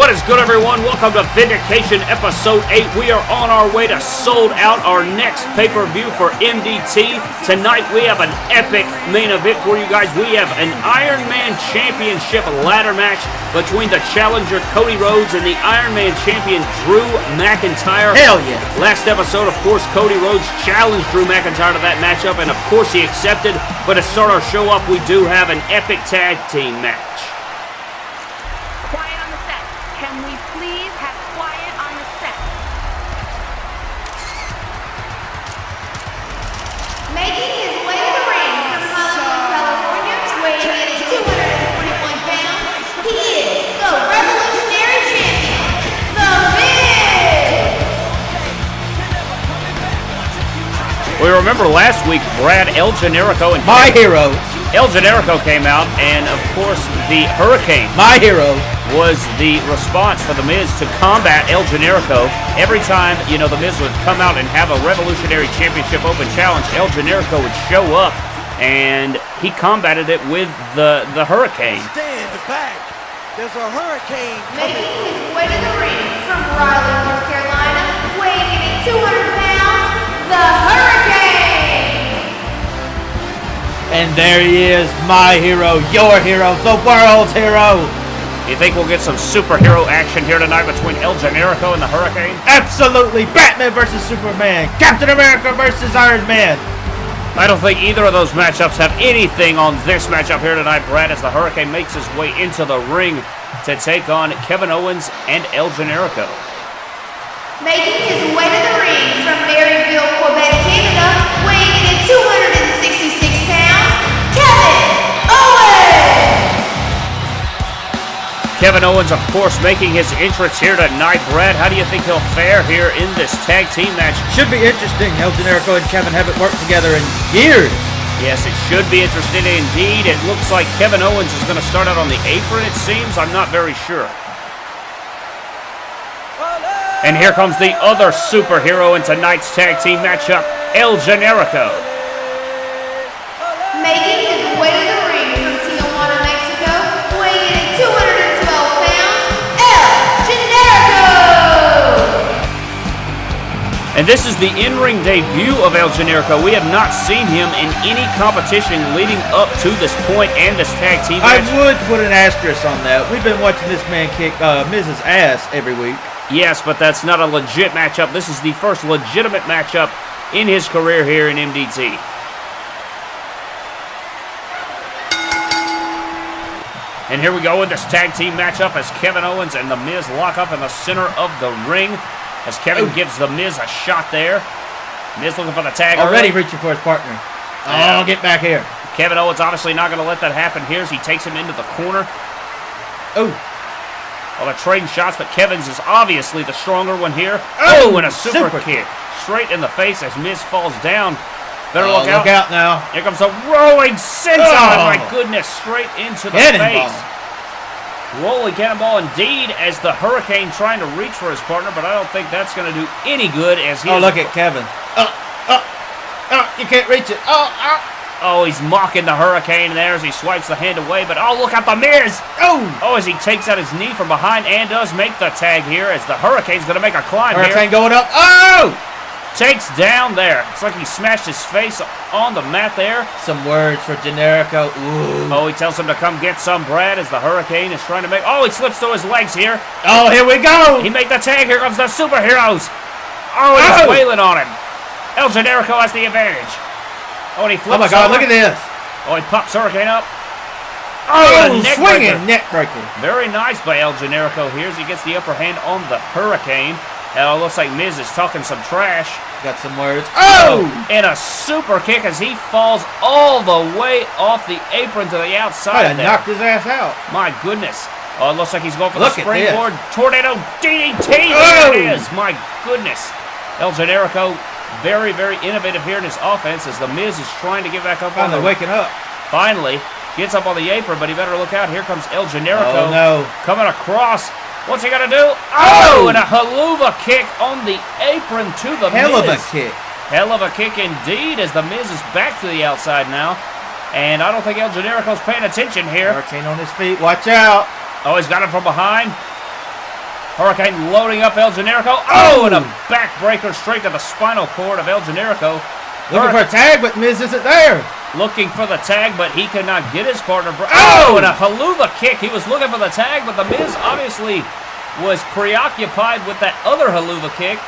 What is good, everyone? Welcome to Vindication Episode 8. We are on our way to sold out our next pay per view for MDT. Tonight, we have an epic main event for you guys. We have an Iron Man Championship ladder match between the challenger Cody Rhodes and the Iron Man champion Drew McIntyre. Hell yeah. Last episode, of course, Cody Rhodes challenged Drew McIntyre to that matchup, and of course, he accepted. But to start our show off, we do have an epic tag team match. Can we please have quiet on the set? Making his way to the ring from Hollywood, California, weighing in at 241 pounds, he is the Revolutionary Champion, The Miz! We remember last week, Brad El Generico and My hero. El Generico came out, and of course, the Hurricane My hero. Was the response for The Miz to combat El Generico. Every time, you know, The Miz would come out and have a Revolutionary Championship Open Challenge, El Generico would show up, and he combated it with the, the Hurricane. Stand back. There's a hurricane Making coming. his way to the ring from Raleigh, North Carolina, weighing in 200 pounds, The Hurricane! And there he is, my hero, your hero, the world's hero. You think we'll get some superhero action here tonight between El Generico and the Hurricane? Absolutely, Batman versus Superman, Captain America versus Iron Man. I don't think either of those matchups have anything on this matchup here tonight, Brad, as the Hurricane makes his way into the ring to take on Kevin Owens and El Generico. Making his way to the ring from Marieville, Kevin Owens, of course, making his entrance here tonight. Brad, how do you think he'll fare here in this tag team match? Should be interesting. El Generico and Kevin haven't worked together in years. Yes, it should be interesting indeed. It looks like Kevin Owens is going to start out on the apron, it seems. I'm not very sure. And here comes the other superhero in tonight's tag team matchup, El Generico. And this is the in-ring debut of El Generico. We have not seen him in any competition leading up to this point and this tag team I would put an asterisk on that. We've been watching this man kick uh, Miz's Ass every week. Yes, but that's not a legit matchup. This is the first legitimate matchup in his career here in MDT. And here we go with this tag team matchup as Kevin Owens and The Miz lock up in the center of the ring. As Kevin Oh. gives The Miz a shot there. Miz looking for the tag Already reaching for his partner. Yeah. Oh, get back here. Kevin Owens obviously not going to let that happen here as he takes him into the corner. Oh, Well, they're trading shots, but Kevin's is obviously the stronger one here. Oh, Oh, and a super, super kick. Straight in the face as Miz falls down. Better oh, look out. look out now. Here comes a rolling senton. Oh. My goodness, straight into the Cannonball. face. Rolling cannonball indeed as the Hurricane trying to reach for his partner, but I don't think that's going to do any good as he Oh, look at Kevin. Oh, oh, oh, you can't reach it. Oh, oh, Oh, he's mocking the Hurricane there as he swipes the hand away, but oh, look at the Miz. oh. Oh, as he takes out his knee from behind and does make the tag here as the Hurricane's going to make a climb here. Hurricane going up. Oh! Takes down there. It's like he smashed his face on the mat there. Some words for Generico. Ooh. Oh, he tells him to come get some, Brad, as the Hurricane is trying to make. Oh, he slips through his legs here. Oh, here we go. He made the tag. Here comes the superheroes. Oh, he's Oh! wailing on him. El Generico has the advantage. Oh, and he flips Oh my God! over. Look at this. Oh, he pops Hurricane up. Oh, a neck swinging breaker. neck breaker. Very nice by El Generico here as he gets the upper hand on the Hurricane. It looks like Miz is talking some trash. Got some words. Oh! oh! And a super kick as he falls all the way off the apron to the outside there. knocked his ass out. My goodness. Oh, it looks like he's going for Look the springboard tornado DDT. Oh! There it is. My goodness. El Generico, very, very innovative here in his offense as The Miz is trying to get back up on Finally the waking up. Finally, gets up on the apron, but he better look out. Here comes El Generico. Oh no. Coming across. What's he going to do? Oh! Oh, and a Helluva kick on the apron to the Hell of a kick. Hell of a kick indeed as the Miz is back to the outside now. And I don't think El Generico's paying attention here. Hurricane on his feet. Watch out. Oh, he's got him from behind. Hurricane loading up El Generico. Oh, and a backbreaker straight to the spinal cord of El Generico. Looking for a tag, but Miz isn't there. Looking for the tag, but he could not get his partner. Oh! Oh, and a Helluva kick. He was looking for the tag, but the Miz obviously was preoccupied with that other Helluva kick.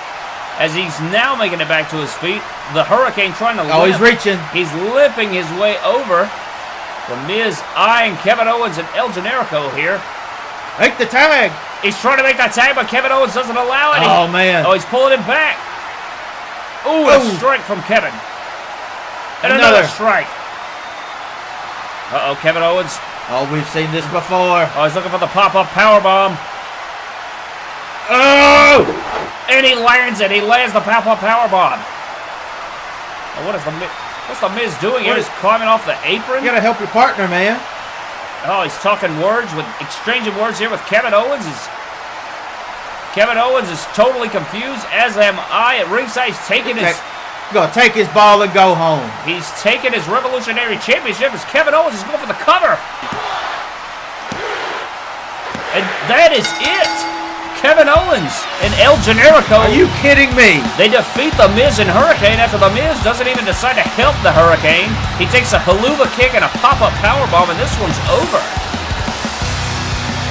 As he's now making it back to his feet, the Hurricane trying to. Oh, he's reaching. He's limping his way over. The Miz eyeing Kevin Owens and El Generico here. Make the tag. He's trying to make that tag, but Kevin Owens doesn't allow it. He- Oh, man. Oh, he's pulling him back. Ooh, a strike from Kevin. And another, Another. strike. Uh-oh, Kevin Owens. Oh, we've seen this before. Oh, he's looking for the pop-up power bomb. Oh! And he lands it. He lands the pop-up power bomb. Oh, what is the Miz? What's the Miz doing here? What He's is- climbing off the apron. You gotta help your partner, man. Oh, he's talking words with exchanging words here with Kevin Owens. He's, Kevin Owens is totally confused, as am I. At ringside, he's taking his Okay. Gonna take his ball and go home. he's taking his Revolutionary Championship as Kevin Owens is going for the cover. And that is it. Kevin Owens and El Generico. Are you kidding me? They defeat the Miz and Hurricane after the Miz doesn't even decide to help the Hurricane. He takes a Helluva kick and a pop-up powerbomb, and this one's over.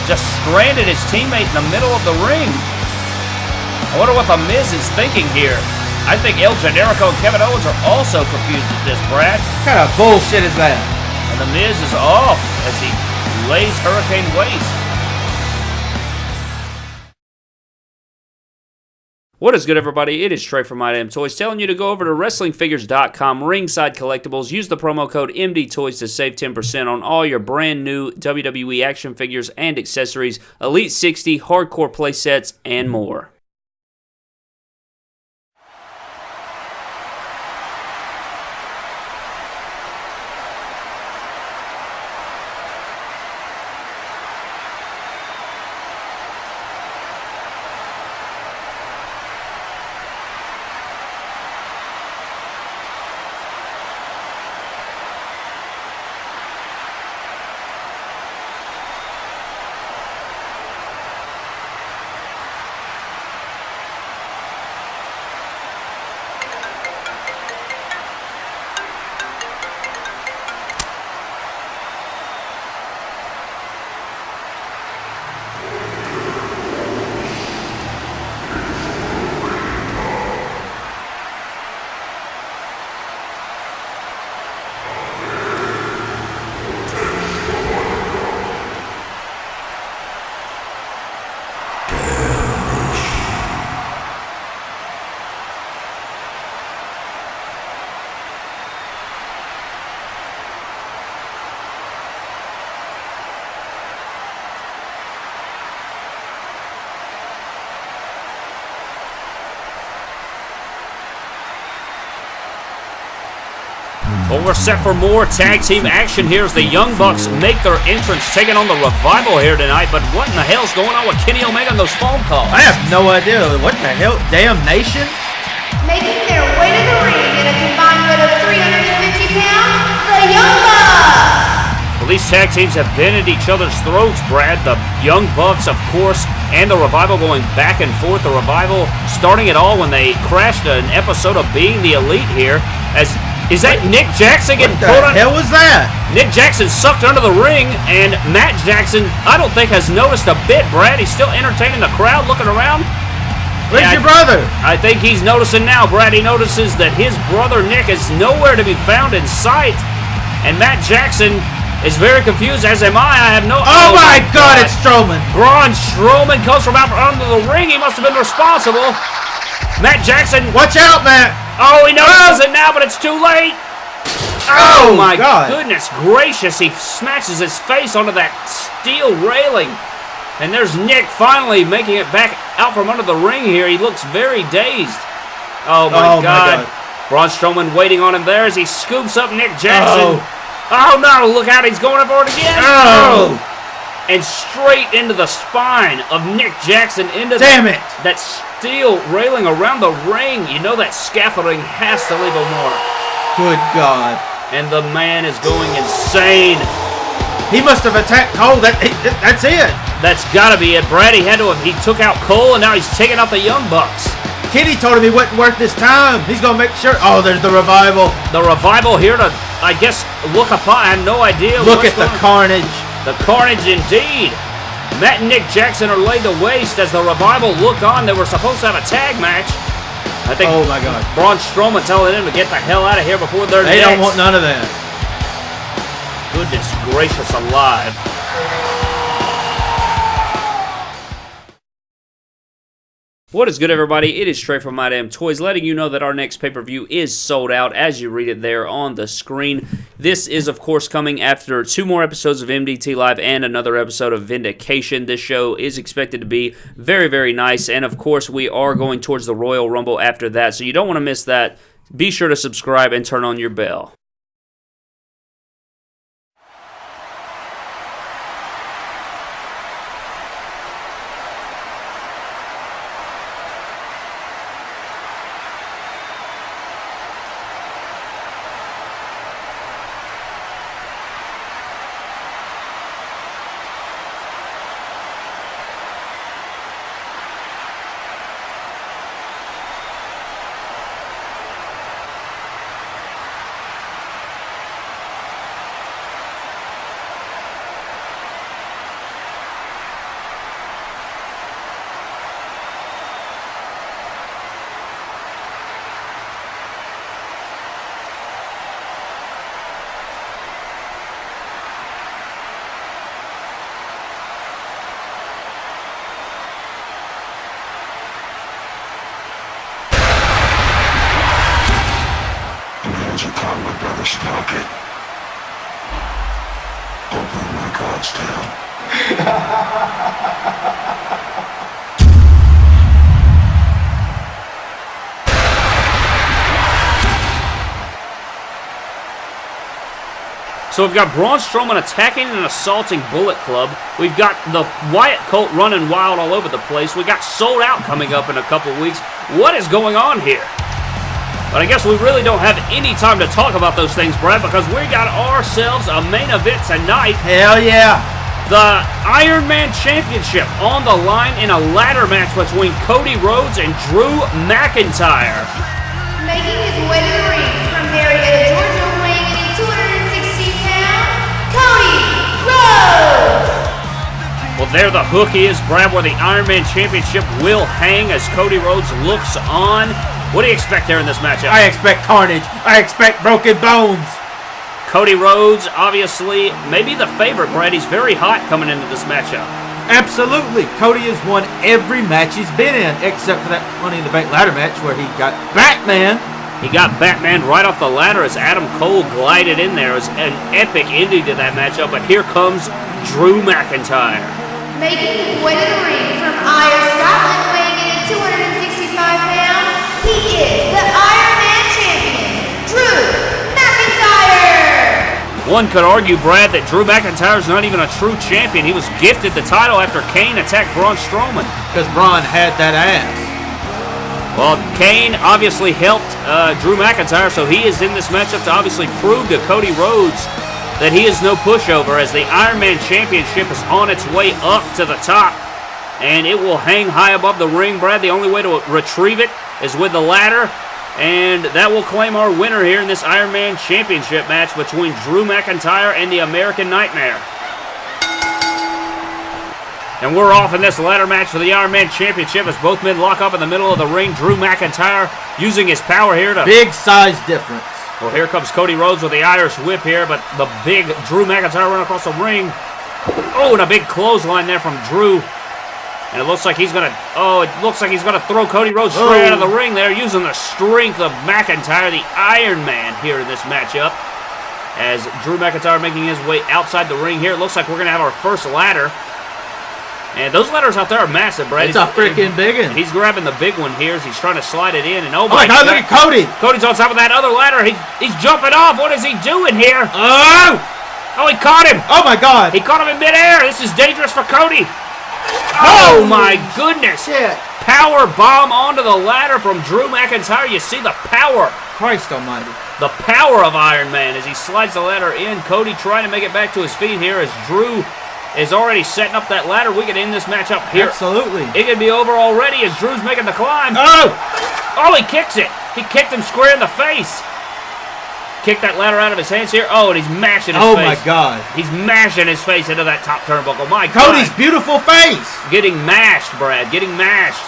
Just stranded his teammate in the middle of the ring. I wonder what the Miz is thinking here. I think El Generico and Kevin Owens are also confused at this, Brad. What kind of bullshit is that? And the Miz is off as he lays Hurricane waste. What is good, everybody? It is Trey from My Damn Toys telling you to go over to WrestlingFigures.com, Ringside Collectibles. Use the promo code MDTOYS to save 10% on all your brand new WWE action figures and accessories, Elite 60, hardcore play sets, and more. Well, we're set for more tag team action here as the Young Bucks make their entrance, taking on the Revival here tonight. But what in the hell's going on with Kenny Omega and those phone calls? I have no idea. What the hell? Damn nation? Making their way to the ring in a combined weight of 350 pounds, the Young Bucks! Well, these tag teams have been at each other's throats, Brad. The Young Bucks, of course, and the Revival going back and forth. The Revival starting it all when they crashed an episode of Being the Elite here. As is that Nick Jackson getting pulled the on? hell was that? Nick Jackson sucked under the ring, and Matt Jackson, I don't think has noticed a bit. Brad, he's still entertaining the crowd, looking around. Where's Yeah, your brother? I think he's noticing now, Brad. He notices that his brother Nick is nowhere to be found in sight, and Matt Jackson is very confused. As am I. I have no. Oh, my God, it's Strowman. Braun Strowman comes from out under the ring. He must have been responsible. Matt Jackson. Watch out, Matt. Oh, he notices oh! it now, but it's too late. Oh, oh, my God. goodness gracious. He smashes his face onto that steel railing. And there's Nick finally making it back out from under the ring here. He looks very dazed. Oh, my, Oh, my God. God. Braun Strowman waiting on him there as he scoops up Nick Jackson. Oh, oh no, look out. He's going up for it again. Oh. And straight into the spine of Nick Jackson into Damn that, it. that steel railing around the ring. You know that scaffolding has to leave a mark. Good God. And the man is going insane. He must have attacked Cole. That, that's it. That's got to be it. Brad, he had to have, he took out Cole, and now he's taking out the Young Bucks. Kenny told him he wasn't worth his time. He's gonna make sure. Oh, there's the revival. The revival here to, I guess, look upon. I have no idea. Look at the going- carnage. The carnage indeed. Matt and Nick Jackson are laid to waste as the revival look on. They were supposed to have a tag match. I think Oh my God. Braun Strowman telling them to get the hell out of here before they're They next. don't want none of that. Goodness gracious alive. What is good, everybody? It is Trey from My Damn Toys, letting you know that our next pay-per-view is sold out, as you read it there on the screen. This is, of course, coming after two more episodes of MDT Live and another episode of Vindication. This show is expected to be very, very nice, and of course, we are going towards the Royal Rumble after that, so you don't want to miss that. Be sure to subscribe and turn on your bell. hands upon my brother's pocket. Open my God's tail. So we've got Braun Strowman attacking and assaulting Bullet Club. We've got the Wyatt Colt running wild all over the place. We got Sold Out coming up in a couple weeks. What is going on here? But I guess we really don't have any time to talk about those things, Brad, because we got ourselves a main event tonight. Hell yeah. The Iron Man Championship on the line in a ladder match between Cody Rhodes and Drew McIntyre. Making his way Well, there the hook is, Brad, where the Iron Man Championship will hang as Cody Rhodes looks on. What do you expect there in this matchup? I expect carnage. I expect broken bones. Cody Rhodes, obviously, maybe the favorite, Brad. He's very hot coming into this matchup. Absolutely. Cody has won every match he's been in, except for that Money in the Bank ladder match where he got Batman. He got Batman right off the ladder as Adam Cole glided in there. It was an epic ending to that matchup, but here comes Drew McIntyre. Making his way to the ring from Ayr, Scotland, weighing in at 265 pounds, he is the Iron Man champion, Drew McIntyre. One could argue, Brad, that Drew McIntyre's not even a true champion. He was gifted the title after Kane attacked Braun Strowman. Because Braun had that ass. Well, Kane obviously helped uh, Drew McIntyre, so he is in this matchup to obviously prove to Cody Rhodes that he is no pushover as the Iron Man Championship is on its way up to the top. And it will hang high above the ring, Brad. The only way to retrieve it is with the ladder. And that will claim our winner here in this Iron Man Championship match between Drew McIntyre and the American Nightmare. And we're off in this ladder match for the Iron Man Championship as both men lock up in the middle of the ring. Drew McIntyre using his power here to. Big size difference. Well, here comes Cody Rhodes with the Irish whip here, but the big Drew McIntyre run across the ring. Oh, and a big clothesline there from Drew. And it looks like he's gonna. Oh, it looks like he's gonna throw Cody Rhodes straight out of the oh. ring there, using the strength of McIntyre, the Iron Man, here in this matchup. As Drew McIntyre making his way outside the ring here, it looks like we're gonna have our first ladder. And those ladders out there are massive, Brad. It's a freaking big one. He's grabbing the big one here as he's trying to slide it in, and oh Oh my God, look at Cody. Cody's on top of that other ladder. He, he's jumping off. What is he doing here? Oh! Oh, he caught him. Oh my God. He caught him in midair. This is dangerous for Cody. Oh my goodness. Shit. Power bomb onto the ladder from Drew McIntyre. You see the power. Christ almighty. The power of Iron Man as he slides the ladder in. Cody trying to make it back to his feet here as Drew is already setting up that ladder. We could end this match up here. Absolutely. It could be over already as Drew's making the climb. Oh! Oh, he kicks it. He kicked him square in the face. Kicked that ladder out of his hands here. Oh, and he's mashing his Oh face. my God. He's mashing his face into that top turnbuckle. My Cody's God. beautiful face. Getting mashed, Brad. Getting mashed.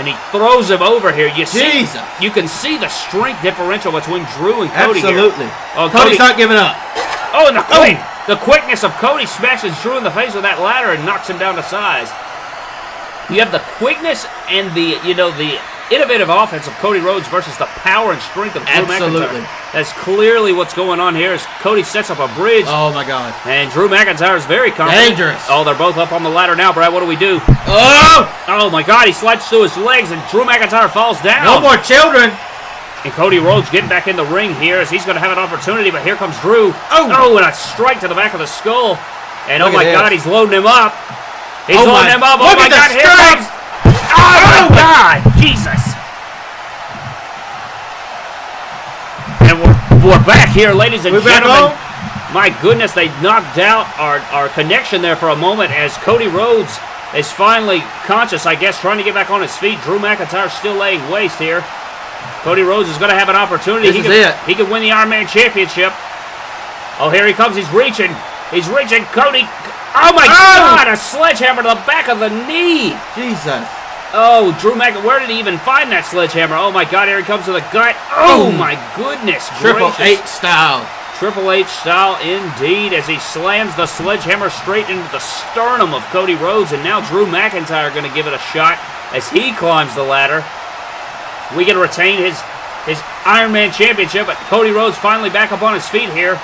And he throws him over here. You see, Jesus. you can see the strength differential between Drew and Cody here. Absolutely. Oh, Cody's Cody- not giving up. Oh, and the oh! quick, the quickness of Cody smashes Drew in the face with that ladder and knocks him down to size. You have the quickness and the you know the innovative offense of Cody Rhodes versus the power and strength of Drew McIntyre. Absolutely. McIntyre. That's clearly what's going on here. As Cody sets up a bridge, Oh my God. and Drew McIntyre is very confident. Dangerous. Oh, they're both up on the ladder now, Brad. What do we do? Oh! Oh my God! He slides through his legs, and Drew McIntyre falls down. No more children. And Cody Rhodes getting back in the ring here as he's going to have an opportunity, but here comes Drew. Oh. oh and a strike to the back of the skull. And oh my at God, he's loading him up. He's Oh loading my- him up. Oh look my at the God, here strikes. comes. Oh my oh! God, Jesus. And we're, we're back here, ladies and We're gentlemen. My goodness, they knocked out our, our connection there for a moment as Cody Rhodes is finally conscious, I guess, trying to get back on his feet. Drew McIntyre still laying waste here. Cody Rhodes is going to have an opportunity. This he is could, it. He could win the Iron Man Championship. Oh, here he comes. He's reaching. He's reaching. Cody. Oh, my Oh! God. A sledgehammer to the back of the knee. Jesus. Oh, Drew Mc. Where did he even find that sledgehammer? Oh, my God. Here he comes to the gut. Oh, Boom. my goodness. Triple gracious. H style. Triple H style indeed as he slams the sledgehammer straight into the sternum of Cody Rhodes. And now Drew McIntyre going to give it a shot as he climbs the ladder. We can retain his, his Iron Man Championship, but Cody Rhodes finally back up on his feet here.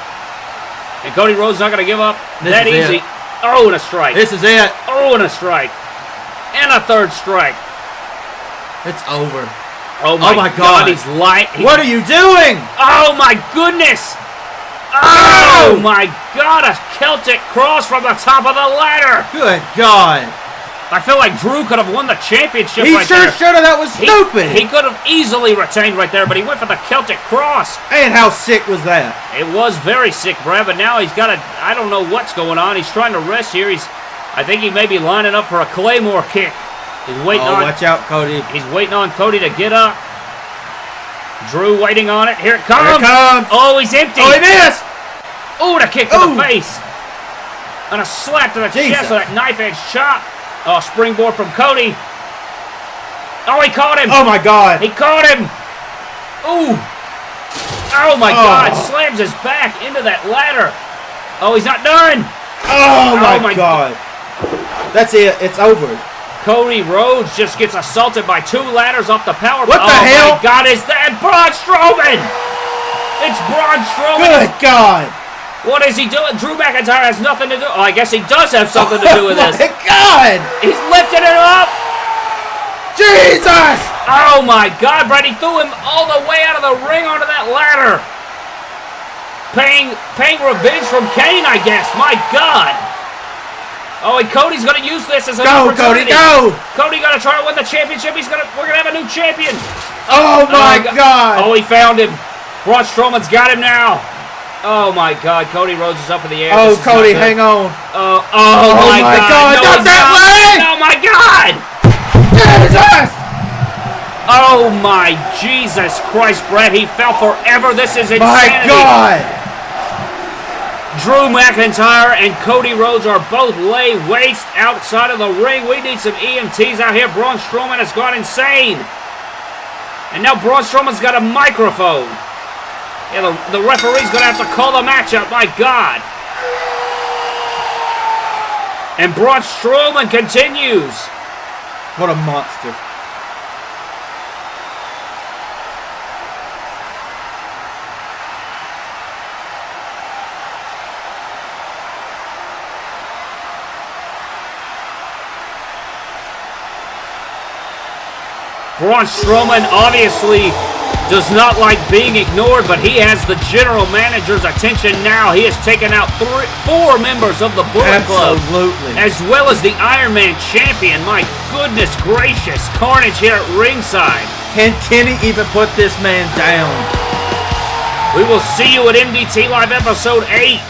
And Cody Rhodes not going to give up This that easy. it. Oh, and a strike. This is it. oh, and a strike. And a third strike. It's over. Oh, oh my, my God. He's light. he- What are you doing? Oh my goodness! Oh! oh my god, a Celtic cross from the top of the ladder! Good God. I feel like Drew could have won the championship He right sure there. should have. That was He- stupid. He, could have easily retained right there, but he went for the Celtic cross. and how sick was that? It was very sick, Brad, but now he's got a. I don't know what's going on. He's trying to rest here. He's. I think he may be lining up for a Claymore kick. He's waiting Oh, on. watch out, Cody. He's waiting on Cody to get up. Drew waiting on it. Here it comes. Here it comes. Oh, he's empty. Oh, he missed. And a kick to Ooh. the face. And a slap to the Jesus. chest with that knife edge chop. Oh, springboard from Cody. Oh, he caught him. Oh my God. He caught him. Ooh. Oh, my Oh. God. Slams his back into that ladder. Oh, he's not done. Oh, oh my, my God. That's it. It's over. Cody Rhodes just gets assaulted by two ladders off the power. What the oh, hell? my God, is that Braun Strowman? It's Braun Strowman. Good God. What is he doing? Drew McIntyre has nothing to do. Oh, I guess he does have something to do with oh this. my God. He's lifting it up. Jesus. Oh my God, Brad! He threw him all the way out of the ring onto that ladder. Paying, paying revenge from Kane, I guess. My God. Oh, and Cody's gonna use this as an Go, Cody. opportunity. Go. Cody gonna try to win the championship. He's gonna. We're gonna have a new champion. Oh, oh my Oh, God. Oh, he found him. Braun Strowman's got him now. Oh my God, Cody Rhodes is up in the air. Oh, This Cody, hang on. Oh, oh, Oh my, my God, No, not that not. leg! Oh my God. Jesus. Oh my Jesus Christ, Brett! He fell forever. This is insanity. My God. Drew McIntyre and Cody Rhodes are both lay waste outside of the ring. We need some EMTs out here. Braun Strowman has gone insane. And now Braun Strowman's got a microphone. Yeah, the, the referee's going to have to call the match up. My God. And Braun Strowman continues. What a monster. Braun Strowman obviously does not like being ignored, but he has the general manager's attention now. He has taken out three, four members of the Bullet Club, Absolutely. as well as the Iron Man champion. My goodness gracious, Carnage here at ringside. Can Kenny even put this man down? We will see you at MDT Live Episode 8.